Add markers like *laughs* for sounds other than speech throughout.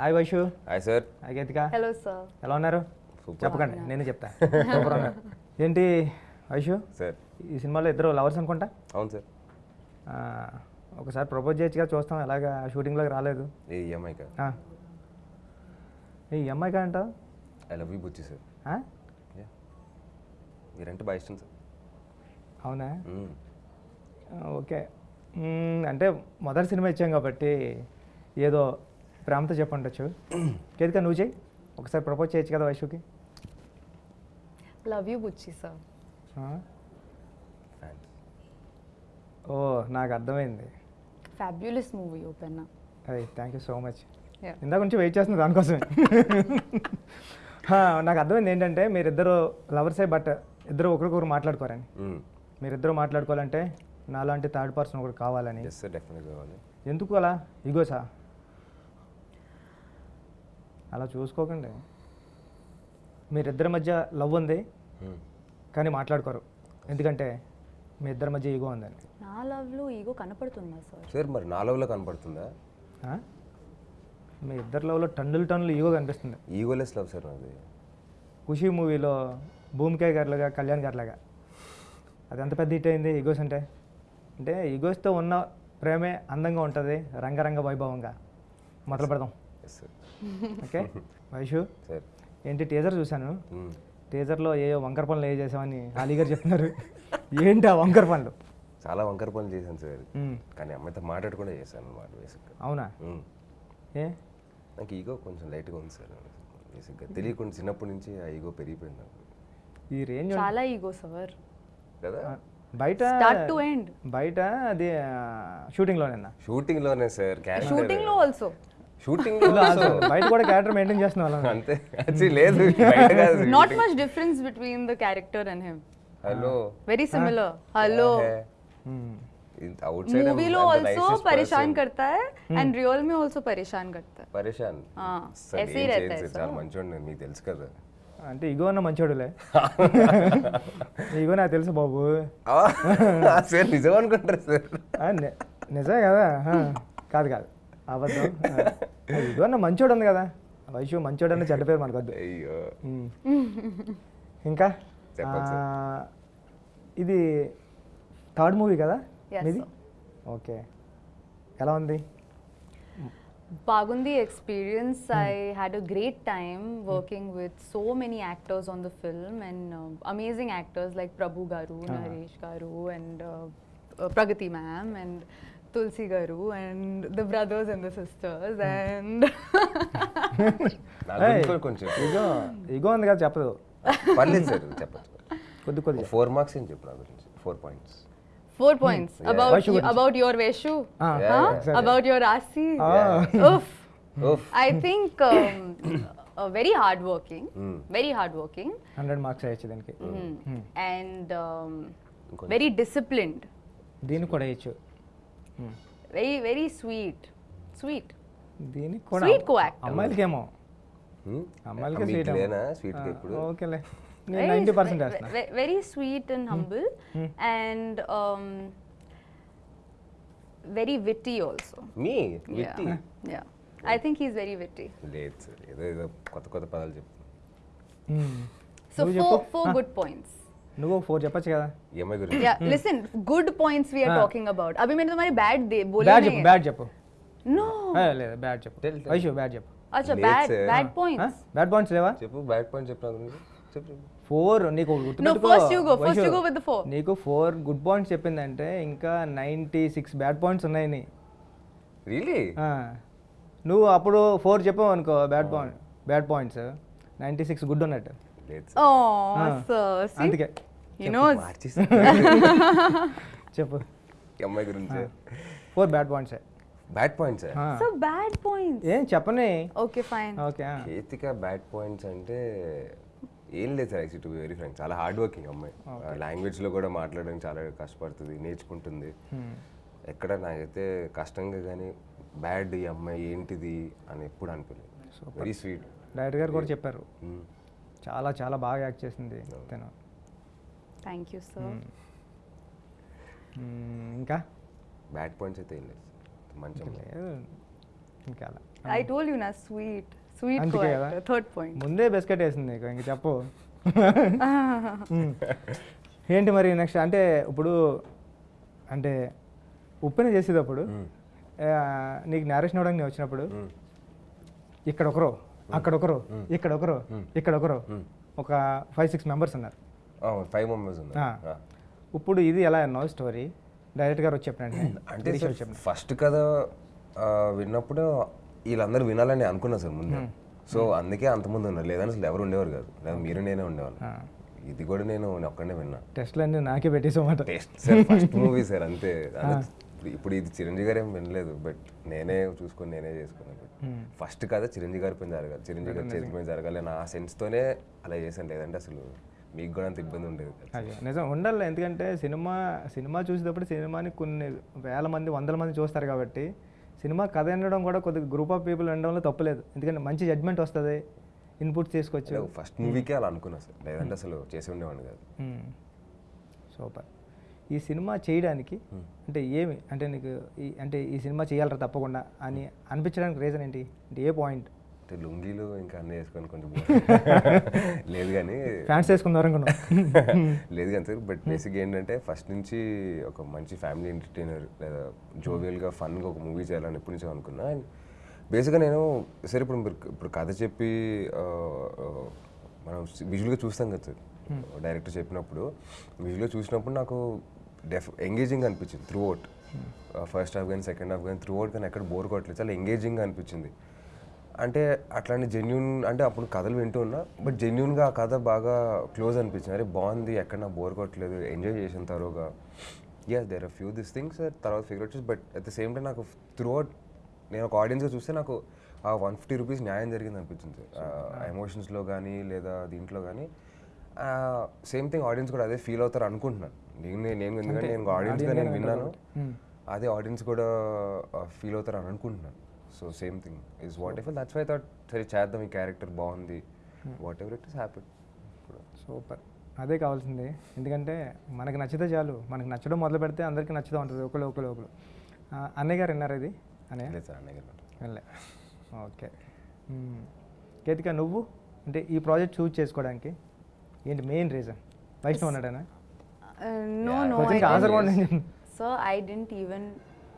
Hi Vaishu. Hi sir. Hi Geethika. Hello sir. ఎలా ఉన్నారు? చెప్పకండి నేను చెప్తా. *laughs* సూపర్ ఉన్నారు ఏంటి వైషు? సార్. ఈ సినిమాలో ఇద్దరు లవర్స్ అనుకుంటా? అవును సార్. ఆ, ఒకసారి ప్రపోజ్ చేయొచ్చుగా చూస్తాం ఎలాగా షూటింగ్లోకి రాలేదు. ఏ ఈఎంఐ కాదు ఆ. ఈ అమ్మాయి అంటావు? I love you Buchi sir. Yeah. మీరంటే బాగా ఇష్టం సార్. అవునా? ఓకే. అంటే మొదటి సినిమా ఇచ్చాం కాబట్టి ఏదో ప్రేమతో చెప్పండొచ్చు కేదిక నువ్వు చేయి ఒకసారి ప్రపోజ్ చేయొచ్చు కదా వైషుకి లవ్ యూ బుచ్చి సార్. ఓ నాకు అర్థమైంది. ఫ్యాబ్యులస్ మూవీ ఓపెన్ అదే థ్యాంక్ యూ సో మచ్. ఇందాక నుంచి వెయిట్ చేస్తుంది దానికోసమే. హా, నాకు అర్థమైంది ఏంటంటే మీరిద్దరు లవర్సే బట్ ఇద్దరు ఒకరికొకరు మాట్లాడుకోరని. మ్మ్. మీరిద్దరు మాట్లాడుకోవాలంటే నాలాంటి థర్డ్ పర్సన్ ఒకటి కావాలని. ఎందుకు అలా? ఇగోసా అలా చూసుకోకండి. మీరిద్దరి మధ్య లవ్ ఉంది. కానీ మాట్లాడుకోరు. ఎందుకంటే మీ ఇద్దరి మధ్య ఈగో ఉందని నా లవ్లో ఈగో కనపడుతుందా సార్? సార్ మరి నా లవ్లో కనపడుతుందా? ఆ? మీ ఇద్దరి లవ్లో టన్నులు టన్నులు ఈగో కనిపిస్తుంది. ఈగోలెస్ లవ్ సార్ నాది. ఖుషి మూవీలో భూమికాయ్ గారిలాగా కళ్యాణ్ గారిలాగా. అది ఎంత పెద్ద హిట్ అయింది ఈగోస్ అంటే? అంటే ఈగోస్తో ఉన్న ప్రేమే అందంగా ఉంటుంది రంగరంగ వైభవంగా. మొదలు పెడదాం. Yes sir *laughs* okay. *laughs* Vaishu sir. ఏంటి టీజర్ చూశాను. టీజర్లో ఏ వంకర పనులు ఏ చేసామని అలీ గారు చెప్తున్నారు. ఏంటి ఆ వంకర పనులు? చాలా వంకర పనులు చేశాను సార్. కానీ అమ్మాయితో మాట్లాడకుండా చేశాను అనమాట బేసిక్గా. అవునా. ఏ? నాకు ఈగో కొంచెం లైట్గా ఉంది సార్. బేసిక్గా తెలియకుండా చిన్నప్పటి నుంచి ఆ ఈగో పెరిగిపోయింది నాకు. ఈ రేంజ్ చాలా ఈగో సార్. కదా? బయట స్టార్ట్ టు ఎండ్ బయట అది షూటింగ్లోనేనా షూటింగ్లోనే సార్ క్యారెక్టర్. షూటింగ్లో ఆల్సో షూటింగ్ బయట కూడా క్యారెక్టర్ మెయింటైన్ చేస్తున్న వాళ్ళం అంతే Actually లేదు బయట కాదు not much difference between the character and him hello very similar hello outside movie also परेशान करता है एंड रियल में आल्सो परेशान करता है పరేషాన్ हाँ, సార్ ऐसे ही ఏం रहता చేయను है సార్ చాలా మంచోడు మీకు తెలుసు కదా అంటే ఇగో అన్న మంచోడులే ఇగో నాకు తెలుసు బాబు ఆ, సార్ నిజం అనుకుంటారు సార్ ఆ, ని- నిజమే కదా ఆ, కాదు కాదు *laughs* *laughs* *laughs* అవద్దాం మంచోడు ఉంది కదా. వైశ్యు మంచోడు అన్న చెడ్డ పేరు మనకొద్దు. *laughs* ఇంకా? ఇది థర్డ్ మూవీ కదా ఇది ఓకే. ఎలా ఉంది? బాగుంది experience. I had a great time working with so many actors on the film and amazing actors like Prabhu garu Naresh garu and Pragati ma'am and Pragati ma'am, and Tulsi Garu, and the brothers and the sisters, and నా గురించి కూడా కొంచెం ఇగో ego ఉంది కదా చెప్పదు పర్లేదు sir చెప్పచ్చు కొద్ది కొద్దిగా ఫోర్ మార్క్స్ ఏం చెప్పు నా గురించి four points four points about Vaishu you, Guరించి. about your Veshu, ఆ, Yeah, huh? exactly. about your Rasi. Oof. ఓఫ్ I think um, uh, very hardworking, very hardworking, hundred marks వేయచ్చు దీనికి and um, ఇంకొంచెం. very disciplined, దీనికి కూడా very very sweet, sweet. దీనికి కూడా Sweet co-actor. అమ్మాయిలకేమో అమ్మాయిలకే మీకు స్వీట్ లేనా స్వీట్ ఇప్పుడు ఓకేలే um, very witty also. మీ Yeah, witty yeah. I think he's very witty. లేదు సార్ ఏదో ఏదో కొత్త కొత్త పదాలు చెప్తాను మ్మ్. So నువ్వు four చెప్పు. నువ్వు ఫోర్ చెప్పొచ్చు కదా? ఈఎంఐ గురించి. Yeah listen good points we are talking about అభి మీరు మరి బ్యాడ్ దే బోలే బ్యాడ్ చెప్పు బ్యాడ్ చెప్పు. నో లేదు బ్యాడ్ చెప్పు. వైషు బ్యాడ్ చెప్పు. అచ్చా bad bad points bad points లేవా? చెప్పు బ్యాడ్ పాయింట్ చెప్పినా చెప్పు. ఫోర్ నీకు నీకు ఫోర్ గుడ్ పాయింట్స్ చెప్పిందంటే ఇంకా నైంటీ సిక్స్ బ్యాడ్ పాయింట్స్ ఉన్నాయి రియలీ ah. నువ్వు అప్పుడు ఫోర్ చెప్పావు అనుకో bad point bad points ninety six good ఉన్నట్టు. లేదు Oh, Ah. అందుకే. *laughs* చెప్పు ఈ అమ్మాయి గురించి. Four bad points bad points So bad points. ఏం చెప్పని. Okay, fine. Okay Ketika bad points అంటే ఏం లేదు sir actual to very frank చాలా హార్డ్ వర్కింగ్ అమ్మాయి. లాంగ్వేజ్లో కూడా మాట్లాడడానికి చాలా కష్టపడుతుంది నేర్చుకుంటుంది. ఎక్కడ నాకైతే కష్టంగా కానీ బ్యాడ్ ఈ అమ్మాయి ఏంటిది అని ఎప్పుడు అనిపించలేదు. వెరీ స్వీట్ డైరెక్టర్ గారు కూడా చెప్పారు. చాలా చాలా బాగా యాక్ట్ చేసింది తను. You, sir. మ్మ్, ఇంకా? బ్యాడ్ పాయింట్స్ అయితే ఏం లేదు. మంచి ఇంకా na sweet, sweet అందుకే కదా? co-actor. Third point. ముందే బిస్కెట్ వేసింది నీకు ఇంక చెప్పు. *laughs* ఏంటి మరి నెక్స్ట్ అంటే ఇప్పుడు అంటే ఉప్పెన చేసేటప్పుడు ఆ, నీకు నేరేషన్ అవ్వడానికి నేను వచ్చినప్పుడు ఇక్కడ ఒకరు అక్కడ ఒకరు ఇక్కడ ఒకరు ఇక్కడ ఒకరు ఒక ఫైవ్ సిక్స్ మెంబర్స్ ఉన్నారు. ఫైవ్ మెంబర్స్ ఇప్పుడు ఇది ఎలా అన్నావు స్టోరీ డైరెక్ట్ గారు వచ్చి చెప్పినండి అంటే ఫస్ట్ కథ విన్నప్పుడు వీళ్ళందరూ వినాలని అనుకున్నా సార్ ముందు. సో అందుకే అంతమంది ఉన్నారు. లేదని అసలు ఎవరు ఉండేవారు కాదు. లేదా మీరు నేనే ఉండేవాళ్ళు. ఇది కూడా నేను ఒక్కడే విన్నా. టెస్ట్లు అన్నీ నాకే పెట్టేసామాట taste sir first movie sir అంతే. ఇప్పుడు- ఇప్పుడు ఇది చిరంజీవి గారు ఏం వినలేదు బట్ నేనే చూసుకొని నేనే చేసుకున్నాను. ఫస్ట్ కథ చిరంజీవి గారి పైన జరగాలి చిరంజీవి గారి చేతి పైన జరగాలి నా సెన్స్తోనే అలా చేశాను. లేదంటే అసలు మీకు కూడా అంత ఇబ్బంది ఉండేది. కాదు. నిజం ఉండాలి. ఎందుకంటే సినిమా సినిమా చూసేటప్పుడు సినిమాని కొన్ని వేల మంది వందల మంది చూస్తారు కాబట్టి సినిమా కథ వినడం కూడా కొద్దిగా గ్రూప్ ఆఫ్ పీపుల్ వినడంలో తప్పులేదు ఎందుకంటే మంచి జడ్జ్మెంట్ వస్తుంది ఇన్పుట్స్ తీసుకోవచ్చు అంటే ఫస్ట్ మూవీకే అలా అనుకున్నా సార్ లేదంటే అసలు చేసి ఉండేవాడిని కాదు. సూపర్ ఈ సినిమా చేయడానికి అంటే ఏమి? అంటే నీకు ఈ అంటే ఈ సినిమా చేయాలరా తప్పకుండా అని అనిపించడానికి రీజన్ ఏంటి? అంటే ఏ పాయింట్ అంటే లుంగీలు ఇంకా అన్నీ వేసుకొని కొంచెం. *laughs* లేదు కానీ ఫ్యాన్స్ వేసుకుందాం అనుకున్నాం. *laughs* లేదు కానీ సార్ బట్ బేసిక్ ఏంటంటే ఫస్ట్ నుంచి ఒక మంచి ఫ్యామిలీ ఎంటర్టైనర్ లేదా జోవియల్గా ఫన్గా ఒక మూవీ చేయాలని ఎప్పటి నుంచో అనుకున్నా. అండ్ బేసిక్గా నేను సరే ఇప్పుడు మీరు ఇప్పుడు కథ చెప్పి మనం విజువల్గా చూస్తాం కదా సార్. డైరెక్టర్ చెప్పినప్పుడు విజువల్గా చూసినప్పుడు నాకు డెఫ్ ఎంగేజింగ్ అనిపించింది త్రూ అవుట్ ఫస్ట్ హాఫ్ కానీ సెకండ్ హాఫ్ కానీ త్రూ అవుట్ కానీ ఎక్కడ బోర్ కొట్టలేదు. చాలా ఎంగేజింగ్ అనిపించింది. అంటే అట్లాంటి జెన్యున్ అంటే అప్పుడు కథలు వింటూ ఉన్నా బట్ జెన్యున్గా ఆ కథ బాగా క్లోజ్ అనిపించింది. అరే బాగుంది ఎక్కడ నాకు బోర్ కొట్టలేదు ఎంజాయ్ చేసిన తరువుగా yes there are few this things తర్వాత figure out but at the same time నాకు త్రూ అవుట్ నేను ఒక ఆడియన్స్గా చూస్తే నాకు ఆ వన్ ఫిఫ్టీ రూపీస్ న్యాయం జరిగింది అనిపించింది. ఎమోషన్స్లో కానీ లేదా దీంట్లో కానీ సేమ్ థింగ్ ఆడియన్స్ కూడా అదే ఫీల్ అవుతారు అనుకుంటున్నాను. నేను నేను ఎందుకంటే నేను ఆడియన్స్గా నేను విన్నాను. అదే ఆడియన్స్ కూడా ఫీల్ అవుతారు అని అనుకుంటున్నాను. So same thing is whatever that's why thought సరే చేద్దాం ఈ క్యారెక్టర్ బాగుంది. Whatever it is happy super అదే కావాల్సింది. ఎందుకంటే మనకి నచ్చితే చాలు. మనకి నచ్చడం మొదలు పెడితే అందరికీ నచ్చుతూ ఉంటుంది. ఒకరు ఒకరు ఆ, అన్నయ్య గారు విన్నారు ఇది? అన్నయ్య? సార్ అన్నయ్య గారు ఓకే. కేతిక నువ్వు? అంటే ఈ ప్రాజెక్ట్ చూస్ చేసుకోవడానికి ఏంటి మెయిన్ రీజన్ వైష్ణవ్ ఉన్నాడనా? Uh, no, no. Sachin ka answer one. *laughs* Sir, I didn't even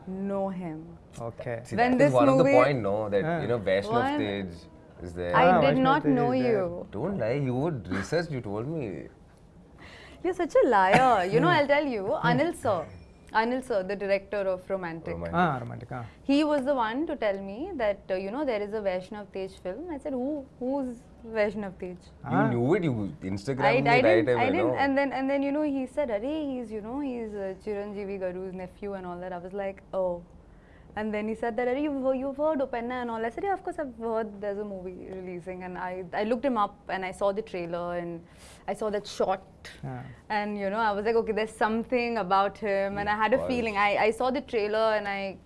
know him. Okay. See, when this one movie, of the point, no, that yeah. you know, Vaishnav stage is there. I ah, did Vaishnav not know you. Don't lie. You would research. You told me. You're such a liar. you know, I'll tell you, hmm. Anil sir. Anil sir, the director of Romantic. Romantic. Ah, Romantic. Ah. He was the one to tell me that uh, you know there is a Vaishnav Tej film. I said, who, who's Vaishnav Tej? You knew it. You Instagram I, me I right didn't, away. I didn't, no? and then and then you know he said, "Arey, he's you know he's uh, Chiranjeevi Garu's nephew and all that." I was like, "Oh," and then he said that, "Arey, you've you've heard Upenna and all." I said, "Yeah, of course I've heard there's a movie releasing." And I I looked him up and I saw the trailer and I saw that shot. And you know, I was like, okay, there's something about him, and I had a feeling. I, I saw the trailer, and I,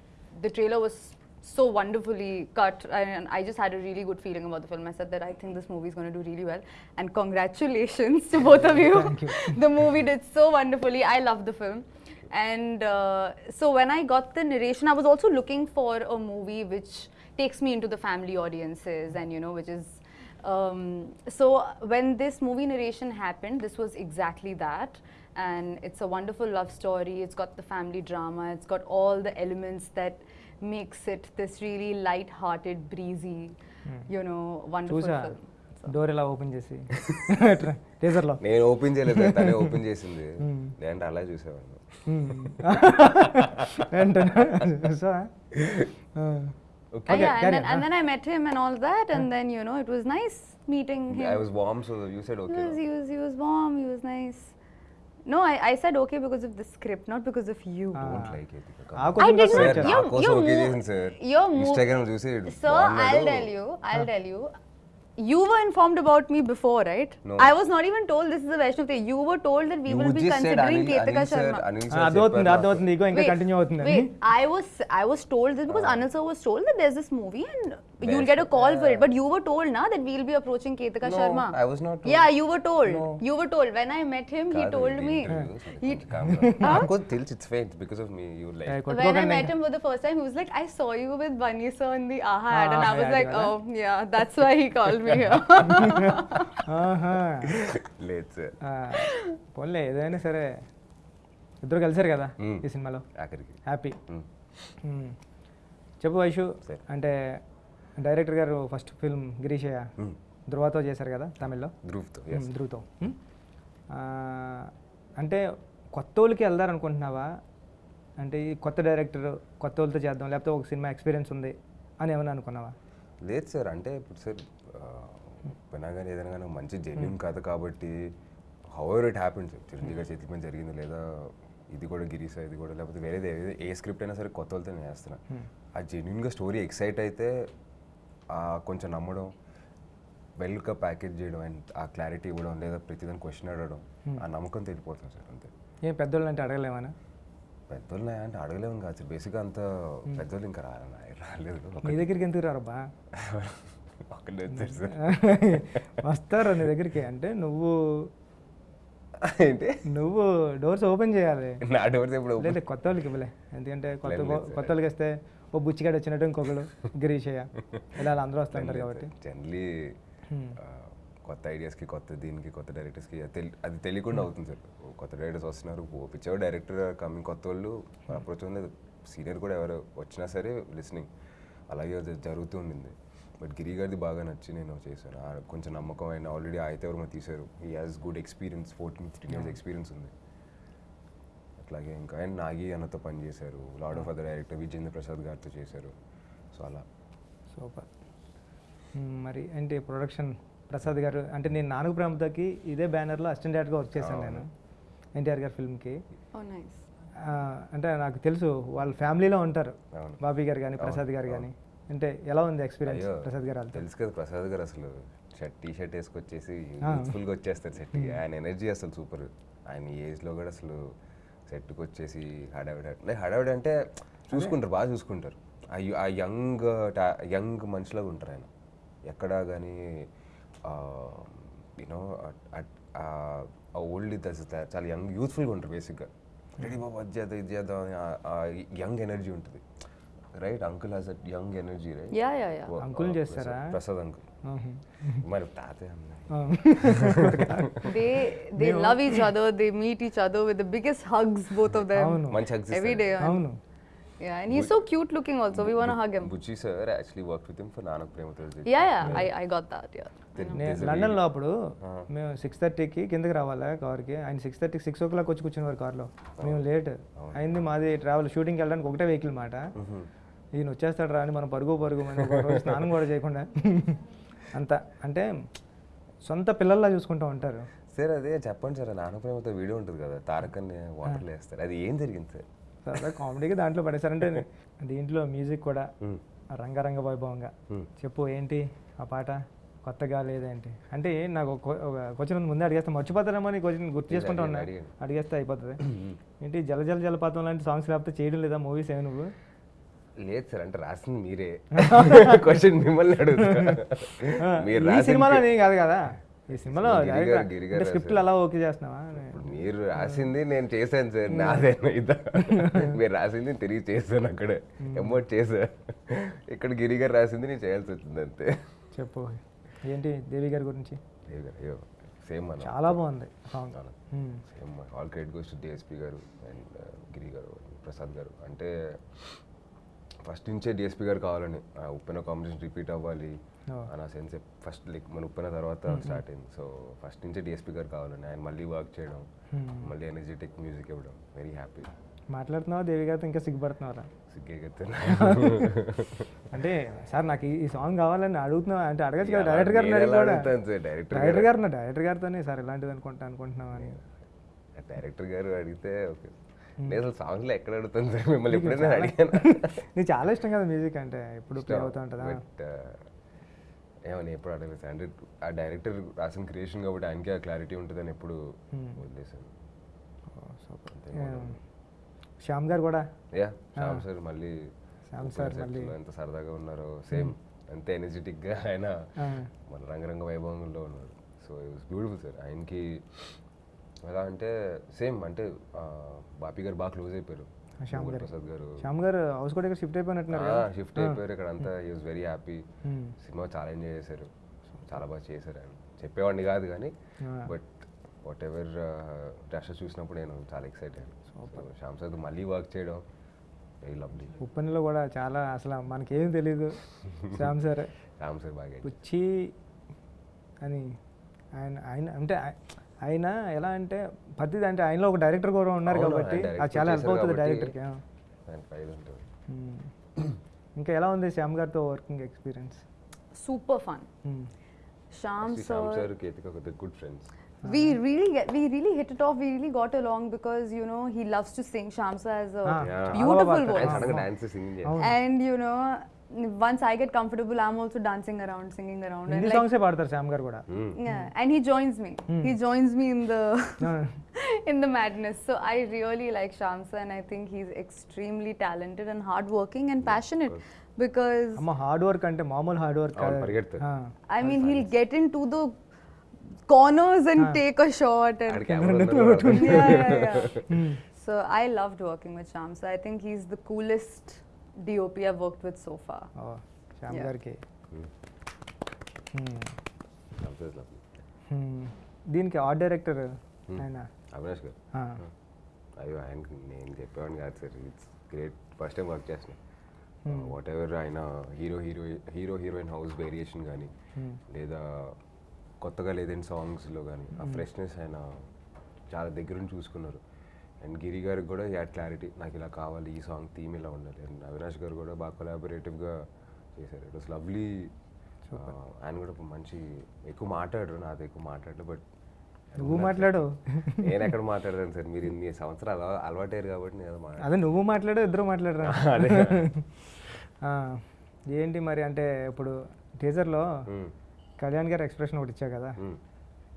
the trailer was so wonderfully cut, and I just had a really good feeling about the film. I said that I think this movie is going to do really well, and congratulations to both of you. Thank you. *laughs* the movie did so wonderfully. I loved the film. And uh, so when I got the narration, I was also looking for a movie which takes me into the family audiences and, you know, which is. Um, so when this movie narration happened, this was exactly that. And it's a wonderful love story. It's got the family drama. It's got all the elements that makes it this really light-hearted, breezy, you know, wonderful చూసా film. So- door ఇలా open చేసి *laughs* టీజర్లో నేను open చేయలేదు తనే open చేసింది *laughs* లేదంటే అలా చూసేవాడిని ఏంటన్నా so Uh, *laughs* Okay, yeah, carry and then, on, and then I met him and all that, and then you know it was nice meeting him. I was warm, so you said he, okay. was, no? he was he was warm. He was nice. No, I, I said okay because of the script, not because of you. Ah. Don't like it. I did not. Sir, you, you, you, you, Instagram చూసి Sir, I'll tell you. I'll tell you. You were informed about me before, right? No. I was not even told this is a Vaishnav thing. You were told that we you will be considering Anil, Anil Sharma. Sir, Anil sir Wait, I was I was told this because uh. Anil sir was told that there's this movie and Best, you'll get a call yeah. for it. But you were told now that we'll be approaching Ketaka no, Sharma. I was not told. Yeah, you were told. No. You were told. When I met him, he told me. He आपको its चित्फेंट because of me you like when I met him for the first time he was like I saw you with Bunny sir in the AHA ad and I was like oh yeah that's why he called me లేదు sir. పోన్లే ఏదైనా సరే. ఇద్దరు కలిసారు కదా. ఈ సినిమాలో. ఆఖరికి. హ్యాపీ. చెప్పు వైషు. సరే. అంటే డైరెక్టర్ గారు ఫస్ట్ ఫిల్మ్ గిరీషయ్య. ధృవతో చేశారు కదా తమిళ్ళో? ధ్రువ్తో ధృవతో. అంటే కొత్త వాళ్ళకి వెళ్దారనుకుంటున్నావా అంటే ఈ కొత్త డైరెక్టర్ కొత్త వాళ్ళతో చేద్దాం లేకపోతే ఒక సినిమా ఎక్స్పీరియన్స్ ఉంది అని ఏమైనా అనుకున్నావా? లేదు సార్ అంటే ఇప్పుడు సార్ వినా కానీ ఏదైనా కానీ మంచి జెన్యున్ కథ కాబట్టి however it happen sir Chiranjeevi గారి పని జరిగింది లేదా ఇది కూడా గిరీసా ఇది కూడా లేకపోతే వేరేది ఏది ఏ స్క్రిప్ట్ అయినా సరే కొత్త వాళ్ళతో నేను చేస్తున్నా ఆ జెన్యున్గా స్టోరీ ఎక్సైట్ అయితే ఆ కొంచెం నమ్మడం వెల్గా ప్యాకేజ్ చేయడం అండ్ ఆ క్లారిటీ ఇవ్వడం లేదా ప్రతిదాని క్వశ్చన్ అడగడం ఆ నమ్మకం తెలిపోతుంది సార్ అంతే. ఏం పెద్దోళ్ళు అంటే అడగలేమనా పెద్దోళ్ళు అంటే అడగలేము కాదు సార్. బేసిక్గా అంత పెద్దోళ్ళు ఇంకా రాలేదు. నీ దగ్గరికి ఎందుకు రారబ్బా? *laughs* *laughs* వస్తారు నీ దగ్గరికి? అంటే నువ్వు ఏంటి? నువ్వు డోర్స్ ఓపెన్ చేయాలి. నా డోర్స్ ఎప్పుడు లేదు కొత్త వాళ్ళకి ఇవ్వలే. ఎందుకంటే కొత్త కొత్త వాళ్ళకి వస్తే ఓ బుచ్చిగాడు వచ్చినట్టు ఇంకొకడు గిరీషయ్య ఇలా అందరూ వస్తుంటారు కాబట్టి. జనరలీ కొత్త ఐడియాస్కి కొత్త దీనికి కొత్త డైరెక్టర్స్కి అది తెలియకుండా అవుతుంది సార్. కొత్త డైరెక్టర్స్ వస్తున్నారు పిచ్చావు డైరెక్టర్ కమింగ్ కొత్త వాళ్ళు అప్రోచ్ ఉంది సీనియర్ కూడా ఎవరు వచ్చినా సరే లిస్నింగ్ అలాగే జరుగుతూ ఉండింది. బట్ గిరి గారిది బాగా నచ్చి నేను చేశాను. కొంచెం నమ్మకం అయిన ఆల్రెడీ అయితే ఎవరు తీశారు. He has good experience fourteen fifteen years experience ఉంది. అట్లాగే ఇంకా అండ్ నాగి అన్నతో పనిచేశారు lord of other director Vijayendra Prasad గారితో చేశారు. సో అలా. సూపర్. మరి ఏంటి ప్రొడక్షన్ ప్రసాద్ గారు అంటే నేను నాలుగు ప్రేమతోకి ఇదే బ్యానర్లో అసిస్టెంట్ డైరెక్టర్గా వర్క్ చేశాను నేను. ఎన్టీఆర్ గారి ఫిల్మ్కి. Oh, అంటే నాకు తెలుసు వాళ్ళ ఫ్యామిలీలో ఉంటారు. బాబీ గారు కానీ ప్రసాద్ గారు కానీ అంటే ఎలా ఉంది ఎక్స్పీరియన్స్ ప్రసాద్ గారు తెలుసు కదా ప్రసాద్ గారు అసలు షర్ట్ టీ షర్ట్ వేసుకొచ్చేసి. యూత్ఫుల్గా వచ్చేస్తారు సెట్కి ఆయన ఎనర్జీ అసలు సూపర్ ఆయన ఏజ్లో కూడా అసలు సెట్కి వచ్చేసి హడావిడ హడావిడ అంటే చూసుకుంటారు బాగా చూసుకుంటారు. ఆ యంగ్ యంగ్ మనిషిలాగా ఉంటారు ఆయన. ఎక్కడ కానీ యూనో ఆ ఓల్డ్ చాలా యంగ్ యూత్ఫుల్గా ఉంటారు బేసిక్గా రెడీ బాబు అది చేద్దాం ఇది చేద్దాం యంగ్ ఎనర్జీ ఉంటుంది. Right uncle has a young energy right Yeah, yeah, yeah. ఓ- అంకుల్ చేస్తారా? ప్రసాద్- అంకుల్. మరి తాతయ్య అన్న ఆ. They they *laughs* love each other. They meet each other with the biggest hugs, both of them. అవును. మంచి ఇస్తారు. day. and- అవును Yeah, and he's so cute looking also. We want to hug him. Buchi sir actually work with him for Nannaku Prematho Yeah, yeah. I, I got that. Yeah. నేను లండన్లో అప్పుడు మేము six థర్టీకి కిందకి రావాలా కార్కి ఆయన సిక్స్ థర్టీకి సిక్స్ ఓ క్లాక్ వచ్చి కూర్చునేవారు కార్లో మేము లేట్ అయింది మాది ట్రావెల్ షూటింగ్కి వెళ్ళడానికి ఒకటే వెహికల్ మాట ఈయన వచ్చేస్తాడు రా అని మనం పరుగు పరుగు స్నానం కూడా చేయకుండా అంత అంటే సొంత పిల్లల్లా చూసుకుంటూ ఉంటారు. సార్ అదే చెప్పండి సార్ నానక్ ప్రేమతో వీడియో ఉంటుంది కదా తారకన్ని వాటర్లో వేస్తారు అది ఏం జరిగింది సార్? సరదా కామెడీకి దాంట్లో పడేశారంటే *laughs* దీంట్లో మ్యూజిక్ కూడా రంగరంగ వైభవంగా. చెప్పు ఏంటి ఆ పాట? కొత్తగా లేదేంటి అంటే నాకు క్వశ్చన్ ముందే అడిగేస్తే మర్చిపోతారేమో అని క్వశ్చన్ గుర్తు చేసుకుంటా ఉన్నా. అడిగేస్తే అయిపోతుంది. ఏంటి జల జల జలపాతం లాంటి సాంగ్స్ లేకపోతే చేయడం లేదా మూవీస్ ఏమి నువ్వు? లేదు సార్ అంటే రాసింది మీరే. *laughs* క్వశ్చన్ మిమ్మల్ని అడుగుతా. మీరు సినిమాలో నేను కాదు కదా. ఈ సినిమాలో స్క్రిప్ట్లు అలా ఓకే చేస్తున్నావా? మీరు రాసింది నేను చేశాను సార్ నాదే ఇదా మీరు రాసింది నేను తిరిగి చేశాను అక్కడ. ఎమోట్ చేశా. ఇక్కడ గిరి గారు రాసింది నేను చేయాల్సి వచ్చింది అంతే. చెప్పు. ఏంటి దేవి గారి గురించి? దేవి గారు, అయ్యో సేమ్ మన చాలా బాగుంది song same all credit goes to DSP garu and Giri garu Prasad garu. అంటే ఫస్ట్ నుంచే డిఎస్పి గారు కావాలని. ఆ ఉప్పెన కాంబినేషన్ రిపీట్ అవ్వాలి. అని ఆ సెన్స్ ఫస్ట్ లైక్ మన ఉప్పెన తర్వాత స్టార్ట్ అయింది. సో ఫస్ట్ నుంచే డిఎస్పి గారు కావాలని. ఆయన మళ్ళీ వర్క్ చేయడం మళ్ళీ ఎనర్జెటిక్ మ్యూజిక్ ఇవ్వడం. వెరీ హ్యాపీ మాట్లాడుతున్నావా? దేవి గారితో ఇంకా సిగ్గుపడుతున్నారా *laughs* అంటే సార్ నాకు ఈ- సాంగ్ కావాలని అడుగుతున్నా అంటే అడగచ్చు కదా డైరెక్టర్ కూడా. డైరెక్టర్ డైరెక్టర్ గారు డైరెక్టర్ గారితోనే సార్ ఇలాంటిది అనుకుంటా అనుకుంటున్నాం అని. డైరెక్టర్ గారు అడిగితే ఓకే నేను అసలు సాంగ్లో ఎక్కడ అడుగుతాను సార్? మిమ్మల్ని ఎప్పుడైనా అడిగాను? *laughs* నీకు చాలా ఇష్టం కదా మ్యూజిక్ అంటే ఎప్పుడు ప్లే అవుతూ ఉంటుందా? బట్ ఏమని ఎప్పుడు అడగలేదు సార్. అంటే ఆ డైరెక్టర్ రాసిన క్రియేషన్ కాబట్టి ఆయనకి ఆ క్లారిటీ ఉంటుందని ఎప్పుడు వదిలేసాను శ్యామ్ గారు కూడా? యా శ్యామ్ సార్ మళ్ళీ శ్యామ్ సార్ మళ్ళీ- ఎంత సరదాగా ఉన్నారో సేమ్ అంతే ఎనర్జెటిక్గా ఆయన మన రంగరంగ వైభవంలో ఉన్నారు. So it was beautiful sir. ఆయనకి ఎలా అంటే సేమ్ అంటే బాపీ గారు బాగా క్లోజ్ అయిపోయారు. శ్యామ్ గోగుల్ గారు. ప్రసాద్ గారు. శ్యామ్ గారు హౌస్ కూడా ఇక్కడ షిఫ్ట్ అయిపోయినట్టున్నారు? షిఫ్ట్ అయిపోయారు ఇక్కడ అంతా. He was very happy. Cinema చాలా ఎంజాయ్ చేశారు. చాలా బాగా చేశారు. ఆయన చెప్పేవాడిని కాదు కానీ. బట్ వాట్ ఎవర్ రష్ చూసినప్పుడు నేను చాలా ఎక్సైట్ అయ్యాను. శ్యామ్ సార్ మళ్ళీ వర్క్ చేయడం ఉప్పనిలో కూడా చాలా అసలు మనకేం తెలీదు. *laughs* శ్యామ్ సార్ శ్యామ్ సార్ బాగా పుచ్చి అని ఆయన ఆయన అంటే ఆయన ఎలా అంటే ప్రతిది అంటే ఆయనలో ఒక డైరెక్టర్ కూడా ఉన్నారు కాబట్టి అది చాలా హెల్ప్ అవుతుంది డైరెక్టర్కి ఇంకా ఎలా ఉంది శ్యామ్ గారితో working experience Super fun. Sham Shyam. Sir good friends We really get, we really hit it off. We really got along because you know he loves to sing. Shamsa has a Ah, yeah. beautiful voice. and you know once I get comfortable, I'm also dancing around, singing around. Hindi songs se paadtar Samgar. Yeah, and he joins me. Mm. He joins me in the *laughs* in the madness. So I really like Shamsa, and I think he's extremely talented and hardworking and passionate. Because I'm a hard work and a normal hard work. I mean, he'll get into the corners and take a shot and yeah, yeah, yeah. so I loved working with Shamsa. I think he's the coolest DOP I've worked with so far. Shyam Yeah. గారికి Hmm. Shyam sir lovely. Hmm. దీనికి art director ఆయన అవినాష్ గారు అయ్యో ఆయనకి నేను చెప్పేవాడిని కాదు sir it's great first time work చేసిన వాట్ ఎవర్ ఆయన hero hero hero heroine house variation కానీ లేదా కొత్తగా లేదని సాంగ్స్లో కానీ ఆ ఫ్రెష్నెస్ ఆయన చాలా దగ్గరుండి చూసుకున్నారు అండ్ గిరి గారికి కూడా యాడ్ క్లారిటీ నాకు ఇలా కావాలి ఈ సాంగ్ థీమ్ ఇలా ఉండాలి. అండ్ అవినాష్ గారు కూడా బాగా కొలాబరేటివ్గా చేశారు. ఇట్ వాస్ లవ్లీ ఆయన కూడా మంచి ఎక్కువ మాట్లాడరు నాతో ఎక్కువ మాట్లాడరు బట్ నువ్వు మాట్లాడు. నేను ఎక్కడ మాట్లాడాను సార్. మీరు ఇన్ని సంవత్సరాలు అలవా- అలవాటయ్యారు కాబట్టి నేను అదే నువ్వు మాట్లాడు ఇద్దరు మాట్లాడరా? *laughs* ఏంటి మరి అంటే ఇప్పుడు టీజర్లో మ్మ్. కళ్యాణ్ గారు ఎక్స్ప్రెషన్ ఒకటి ఇచ్చావు కదా. మ్మ్.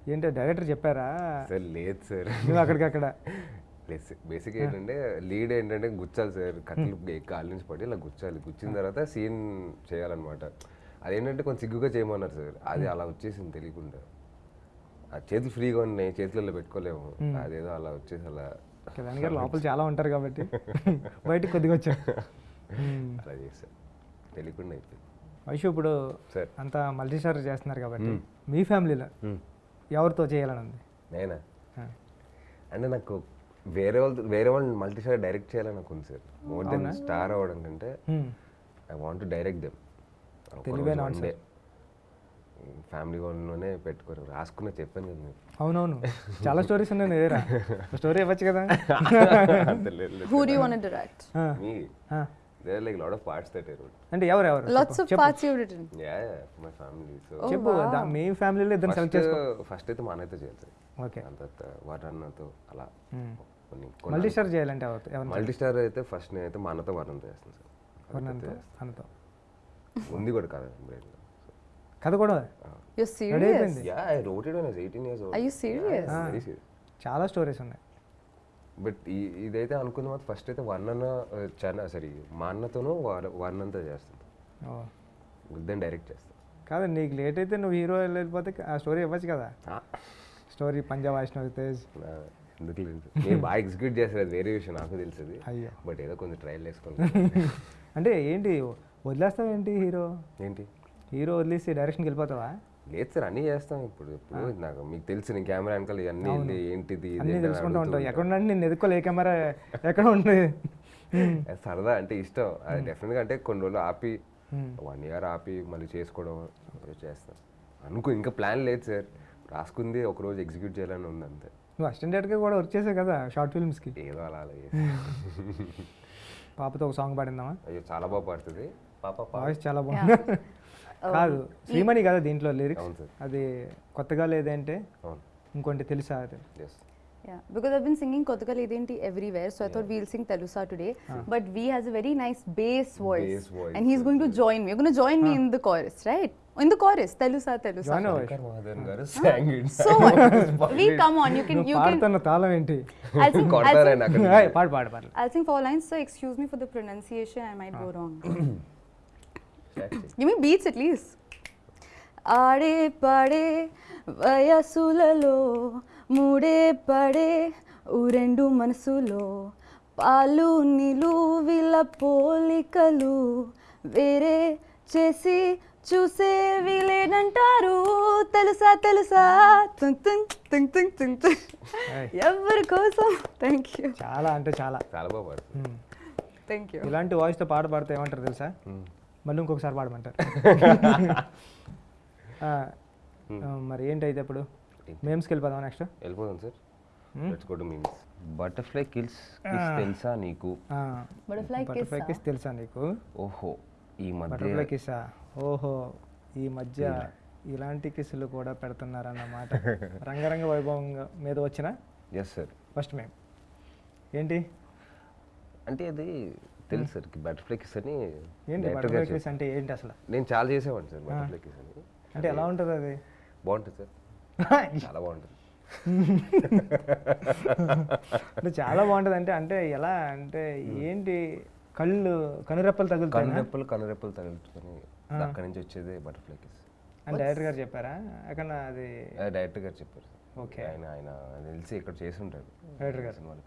ఏంటో డైరెక్టర్ చెప్పారా? సార్ లేదు సార్. నువ్వు అక్కడికక్కడ. *laughs* బేసిక్ ఏంటంటే లీడ్ ఏంటంటే గుచ్చాలి సార్ కట్టలు కాళ్ళ నుంచి పడి ఇలా గుచ్చాలి. గుచ్చిన తర్వాత సీన్ చేయాలన్నమాట. అదేంటంటే కొంచెం సిగ్గుగా చేయమన్నారు సార్. అది అలా వచ్చేసింది తెలియకుండా. ఆ చేతులు ఫ్రీగా ఉన్నాయి చేతులలో పెట్టుకోలేము. అదేదో అలా వచ్చేసి అలా కళ్యాణ్ గారు లోపల చాలా ఉంటారు కాబట్టి *laughs* బయటికి కొద్దిగా వచ్చారు. మ్మ్. *laughs* అలా చేశారు. తెలియకుండా అయిపోయింది. వైషు ఇప్పుడు సార్. అంతా మల్టీ స్టార్ చేస్తున్నారు కాబట్టి మీ ఫ్యామిలీలో ఎవరితో చేయాలని ఉంది? నేనా. అంటే నాకు వేరే వాళ్ళు వేరే వాళ్ళు మల్టీ స్టార్ డైరెక్ట్ చేయాలని నాకు ఉంది సార్. మోర్ దెన్ స్టార్ అవ్వడం కంటే. I want direct them they family వాళ్ళలోనే పెట్టుకోరు. రాసుకున్న చెప్పాను కదా మీకు. అవునవును. చాలా స్టోరీస్ ఉన్నాయి ఎదురా స్టోరీ ఇవ్వచ్చు కదా? to direct? ఆ, మీ ఆ. There like lot of parts that I wrote అంటే ఎవరు ఎవరు? Lots of parts you've written. Yeah my family so చెప్పు దా- మీ ఫ్యామిలీలో ఇద్దరు సెలెక్ట్ చేసుకో. ఫస్ట్ అయితే మా అన్నయ్యతో చేయాలి ఓకే అంత వరన్నతో అలా. కొన్ని మల్టీ స్టార్ చేయాలంటే ఎవరు ఎవరు మల్టీ స్టార్ అయితే ఫస్ట్ నేనైతే మా అన్నతో వర్ణంతో చేస్తాను సార్. వర్ణంతో అన్నతో? ఉంది కూడా కదా బ్రెయిన్లో కథ కూడా? Yeah I wrote it when eighteen years serious చాలా స్టోరీస్ ఉన్నాయి. బట్ ఇదైతే అనుకున్న మాత్రం ఫస్ట్ అయితే వర్ణన చాలా సరే మా అన్నతోనూ వర్ణంతో చేస్తాను. ఓ. దెన్ డైరెక్ట్ చేస్తాను. కాదు నీకు లేట్ అయితే నువ్వు హీరో వెళ్ళిపోతే ఆ స్టోరీ ఇవ్వచ్చు కదా? స్టోరీ పంజాబ్ వైష్ణవ్ తేజ్. ఎందుకు లేదు? *laughs* మీరు బాగా ఎగ్జిక్యూట్ చేస్తారు అది వేరే విషయం నాకు తెలుస్తుంది అయ్యో. బట్ ఏదో కొంచెం ట్రయల్ వేసుకోండి *laughs* అంటే ఏంటి వదిలేస్తావు ఏంటి హీరో? ఏంటి? హీరో వదిలేసి డైరెక్షన్కి వెళ్ళిపోతావా? లేదు సార్ అన్నీ చేస్తాం ఇప్పుడు ఇప్పుడు నాకు మీకు తెలుసు నేను కెమెరా వెనకాల ఇవన్నీ ఏంటిది తెలుసుకుంటూ ఉంటా. ఎక్కడ నేను ఎదుర్కోలే ఏ కెమెరా ఎక్కడ ఉంటుంది *laughs* సరదా అంటే ఇష్టం. అది డెఫినెట్గా అంటే కొన్ని రోజులు ఆపి వన్ ఇయర్ ఆపి మళ్ళీ చేసుకోవడం చేస్తాం అనుకో ఇంకా ప్లాన్ లేదు సార్. రాసుకుంది ఒక రోజు ఎగ్జిక్యూట్ చేయాలని ఉంది అంతే. నువ్వు అసిస్టెంట్ కూడా వర్క్ చేసావు కదా షార్ట్ ఫిల్మ్స్కి ఏదో అలా అలా చేసి పాపతో ఒక సాంగ్ పాడిందామా అయ్యో చాలా బాగా పడుతుంది పాప వాయిస్ చాలా బాగుంది కాదు శ్రీమణి కదా దీంట్లో లిరిక్స్ అది కొత్తగా లేదంటే ఇంకొంటి తెలుసా అది because I've been singing Kothaka Ledenti everywhere, so I thought we'll sing Telusa today. But V has a very nice bass voice, Bass voice, and he's going to join me. You're going to join me in the chorus, Telusa, Telusa. So what? we come on. You can. You can. తాళం ఏంటి I'll sing. I'll sing, పాడు పాడు పాడు I'll sing four lines. So excuse me for the pronunciation. I might go wrong. Give me beats at least. ఆడే పడే వయసులలో మూడే పడే ఊరెండు మనసులో పాలు నిలువిల పోలికలు వేరే చేసి చూసే వీలేనంటారు. తెలుసా తెలుసా? తుంగ్ తుంగ్ తుంగ్ తుంగ్ తుంగ్ తుంగ్ ఏయ్. ఎవరి కోసం? థ్యాంక్ యూ చాలా అంటే చాలా. చాలా బాగా. థ్యాంక్ యూ ఇలాంటి వాయిస్తో పాట పాడితే ఏమంటారు తెలుసా. మళ్ళీ ఇంకొకసారి పాడమంటారు. *laughs* మరి ఏంటి? అయితే ఇప్పుడు మేమ్స్కి వెళ్ళిపోదాం నెక్స్ట్ వెళ్ళిపోదాం sir let's go to memes butterfly kills తెలుసా నీకు? బటర్ఫ్లై బటర్ఫ్లై కిస్ తెలుసా నీకు? ఓహో ఈ మధ్య బటర్ఫ్లై కిస్సా ఓహో ఈ మధ్య ఇలాంటి కిస్సులు కూడా పెడుతున్నారన్నమాట. రంగరంగ వైభవంగా మీద వచ్చిన ఎస్ సార్ ఫస్ట్ మేము ఏంటి? అంటే అది తెలుసు సార్ బటర్ఫ్లై కిస్ అని ఏంటి బటర్ఫ్లై కిస్ అంటే ఏంటి అసలు. నేను చాలా చేసేవాడిని సార్ బటర్ఫ్లై కిస్ అని. అంటే ఎలా ఉంటుంది అది? బాగుంటుంది సార్ *laughs* చాలా బాగుంటుంది. అంటే చాలా బాగుంటుంది. అంటే అంటే ఎలా అంటే ఏంటి? కళ్ళు కనురెప్పలు తగులుతాయి? కనురెప్పలు కనురెప్పలు తగులుకొని అక్కడి నుంచి వచ్చేదే బటర్ఫ్లై కిస్ అని డైరెక్టర్ గారు చెప్పారా? ఎక్కడ అది డైరెక్టర్ గారు చెప్పారు ఓకే. ఆయన ఆయన తెలిసి ఇక్కడ చేసి ఉంటారు డైరెక్టర్ గారు. సినిమాలో?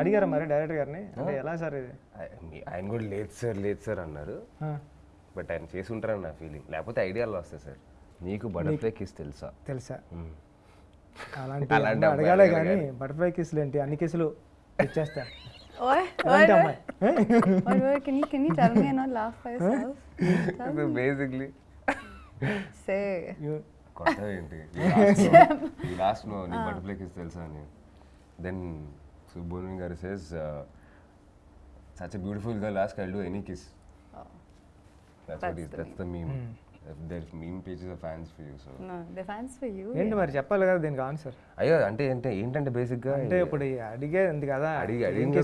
అడిగారా మరి డైరెక్టర్ గారిని? అంటే ఎలా సార్ ఇది? ఆయన కూడా లేదు సార్ లేదు సార్ అన్నారు. బట్ ఆయన చేసి ఉంటారని నా ఫీలింగ్ లేకపోతే ఐడియాలు వస్తాయి సార్. నీకు బటర్ఫ్లై కిస్ తెలుసా? తెలుసా. అలాంటి అలాంటి అడగాలే కానీ బటర్ఫ్లై కిస్లు ఏంటి? అన్ని కిసులు ఇచ్చేస్తా Oi, oi, అలాంటి. అమ్మాయి Oi, oi, can you can you tell me and not laugh by yourself? Tell me. Basically Say. You- కొత్త ఏంటి ఈ లాస్ట్ నో నీ బటర్ఫ్లై కిస్ తెలుసా అని దెన్ సుబ్బోని గారు says such a beautiful girl ask I do any kiss that's that's the meme there meme pages of fans for you so. ఏంటి మరి? చెప్పాలి కదా దీనికి ఆన్సర్ అయ్యో అంటే అంటే ఏంటంటే బేసిక్గా అంటే ఇప్పుడు అడిగేది కదా అడిగి అడిగింది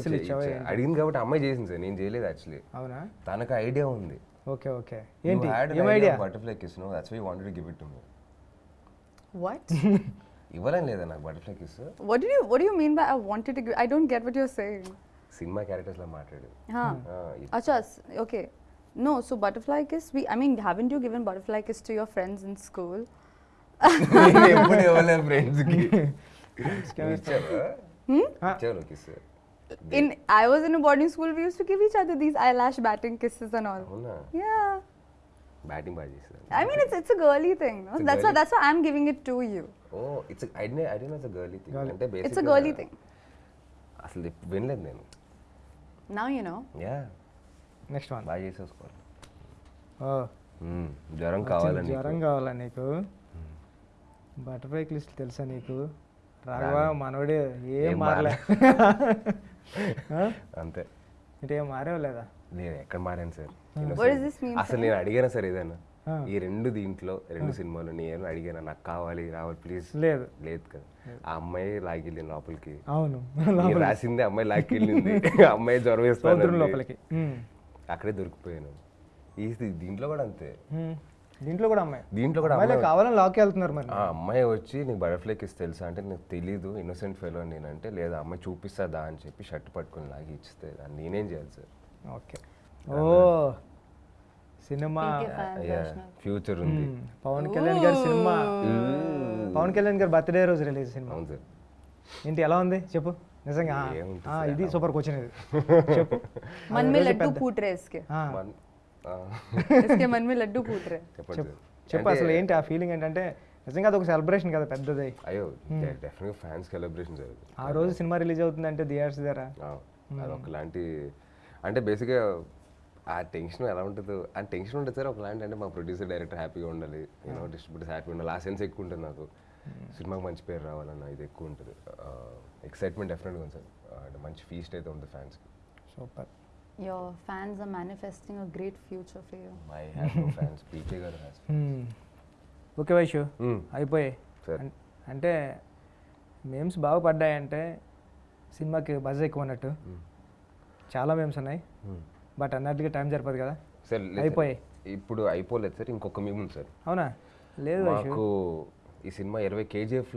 అడిగింది కాబట్టి అమ్మాయి చేసింది సార్ నేను చేయలేదు యాక్చువల్లీ అవునా? తనకు ఐడియా ఉంది. Okay okay. ఏంటి? ఏం idea butterfly kiss no that's why wanted to give it to me What? *laughs* ఇవ్వలేం లేదా నాకు బటర్ఫ్లై కిస్ what did you What do you mean by I wanted to? Give, I don't get what you're saying. Cinema characters లా మాట్లాడేది Huh? ఆ, ఇది- Acha, s- okay. No, so butterfly kiss. We, I mean, haven't you given butterfly kiss to your friends in school? *laughs* నేను ఎప్పుడు ఇవ్వలేదు friends కి ఇచ్చావా ఆ. ఇచ్చావు kiss In I was in a boarding school. We used to give each other these eyelash batting kisses and all. అవునా Yeah. Batting బాగా చేస్తారు I mean, it's it's a girly thing. No? It's a That's why girly- that's why I'm giving it to you. Oh it's I D I it's girly thing అంటే It's a basic girly thing. అసలు వినలేదు నేను Now you know. Yeah next one బాగా చేసేసుకోవాలి. జ్వరం కావాలని జ్వరం కావాలా నీకు? బటర్ఫ్లై లిస్ట్ తెలుసా నీకు? రాఘవ మనోడే ఏం మారలే? *laughs* అంతే. అంటే ఏం మారేవు లేదా? నేను ఎక్కడ మారాను సార్? అసలు నేను అడిగాను సార్ ఏదైనా. ఈ రెండు దీంట్లో రెండు సినిమాలు నేను అడిగాను? నాకు కావాలి రావాలి ప్లీజ్ లేదు. లేదు కదా. ఆ అమ్మాయి లాగిల్లింది లోపలికి. అవును. రాసింది అమ్మాయి లాక్కెళ్ళింది *laughs* అమ్మాయి జ్వరం వేస్తుంది లోపలికి. అక్కడే దొరికిపోయాను. ఈ దీంట్లో కూడా అంతే. దీంట్లో కూడా అమ్మాయి? దీంట్లో కూడా అమ్మాయి కావాలని లాక్కి వెళ్తున్నారు మరి. ఆ అమ్మాయి వచ్చి నీకు బటర్ఫ్లై కిస్ తెలుసా అంటే నీకు తెలీదు ఇన్నోసెంట్ ఫెలో నేనంటే లేదా అమ్మాయి చూపిస్తుందా? అని చెప్పి షర్ట్ పట్టుకొని లాగి ఇచ్చితే దాన్ని నేనేం చేయాలి సార్? ఓకే. ఓ సినిమా. ఫ్యూచర్ ఉంది. పవన్ కళ్యాణ్ గారి సినిమా. పవన్ కళ్యాణ్ గారి బర్త్డే రోజు రిలీజ్ సినిమా. అవును సార్. ఏంటి ఎలా ఉంది చెప్పు నిజంగా ఆ, ఏముంటుంది ఆ, ఇది సూపర్ క్వశ్చన్ ఇది *laughs* చెప్పు मन में लड्डू फूट रहे इसके ఆ, మన్- ఆ, इसके मन में लड्डू फूट रहे చెప్పండి చెప్పు సార్ చెప్పు అసలు ఏంటి ఆ ఫీలింగ్ ఏంటంటే నిజంగా అది ఒక సెలబ్రేషన్ కదా పెద్దది అయ్యో డెఫినెట్గా ఫ్యాన్స్ సెలబ్రేషన్ జరుగుతుంది ఆ రోజు సినిమా రిలీజ్ అవుతుందంటే థియేటర్స్ దగ్గర ఆ, అదొకలాంటి అంటే బేసిక్గా ఆ టెన్షన్ ఎలా ఉంటుందో ఆ టెన్షన్ ఉంటుంది సార్ ఒకలాంటి అంటే మా ప్రొడ్యూసర్ డైరెక్టర్ హ్యాపీగా ఉండాలి యూనో డిస్ట్రిబ్యూటర్స్ హ్యాపీగా ఉండాలి ఆ సెన్స్ ఎక్కువ ఉంటుంది నాకు సినిమాకి మంచి పేరు రావాలన్న ఇది ఎక్కువ ఉంటుంది. ఎక్సైట్మెంట్ డెఫినెట్గా ఉంది సార్. అంటే మంచి ఫీస్ట్ అయితే ఉంటుంది ఫ్యాన్స్కి super. Your fans are manifesting a great future for you. My fans PK గారు హ్యాస్ ఓకే వైషు అయిపోయాయి. సార్ అన్- అంటే మేమ్స్ బాగుపడ్డాయంటే సినిమాకి బజ్ ఎక్కువ అన్నట్టు చాలా మేమ్స్ ఉన్నాయి. బట్ అన్నట్టుగా టైం సరిపోదు కదా. సార్ అయిపోయాయి. ఇప్పుడు అయిపోలేదు సార్ ఇంకొక మేము ఉంది సార్. అవునా? లేదు మాకు ఈ సినిమా ఇరవై కేజీఎఫ్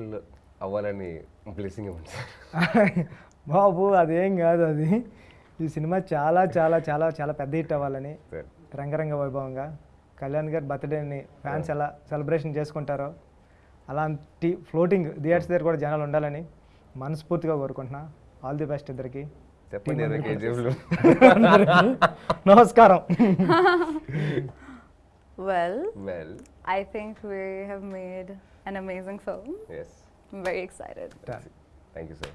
అవ్వాలని బ్లెస్సింగ్ ఇవ్వండి సార్. *laughs* బాబు అదేం కాదు అది. ఈ సినిమా చాలా చాలా చాలా చాలా పెద్ద హిట్ అవ్వాలని రంగరంగ వైభవంగా. కళ్యాణ్ గారి బర్త్డేని ఫ్యాన్స్ ఎలా సెలబ్రేషన్ చేసుకుంటారో అలాంటి ఫ్లోటింగ్ థియేటర్స్ దగ్గర కూడా జనాలు ఉండాలని మనస్ఫూర్తిగా కోరుకుంటున్నా. ఆల్ ది బెస్ట్ ఇద్దరికి. నమస్కారం. *laughs* Well, well I think we have made an amazing film. Yes I'm very excited. Thank you sir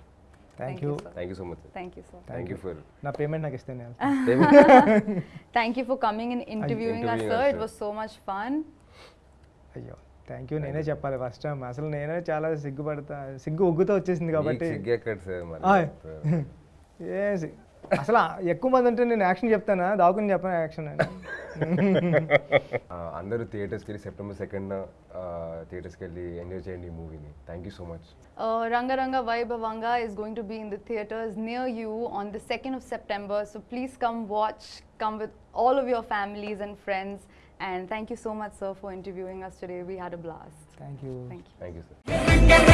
thank you sir. Thank you so much Thank you, sir. Thank you for నా payment నాకు ఇస్తే నేను Thank you for coming and interviewing us, sir. It sir. was so much fun. అయ్యో thank you నేనే చెప్పాలి first time అసలు నేనే చాలా సిగ్గుపడతా సిగ్గు ఉగ్గుతో వచ్చేసింది కాబట్టి సార్ ఏ అసలు ఎక్కువ మంది అంటే నేను యాక్షన్ చెప్తానా దాకుని చెప్పాను యాక్షన్ అని అందరూ థియేటర్స్కి వెళ్ళి సెప్టెంబర్ సెకండ్ థియేటర్స్కి వెళ్ళి ఎంజాయ్ చేయండి ఈ మూవీని thank you so much Uh, Ranga Ranga Vaibhavanga is going to be in the theaters near you on the 2nd of September. So please come watch, come with all of your families and friends. And thank you so much, sir, for interviewing us today. We had a blast. Thank you Thank you. Thank you sir